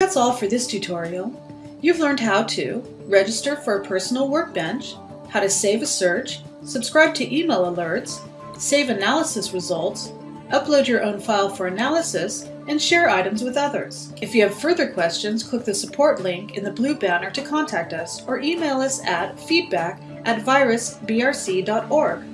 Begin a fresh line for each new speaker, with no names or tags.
That's all for this tutorial. You've learned how to register for a personal workbench, how to save a search, subscribe to email alerts, save analysis results, upload your own file for analysis, and share items with others. If you have further questions, click the support link in the blue banner to contact us or email us at feedback at virusbrc.org.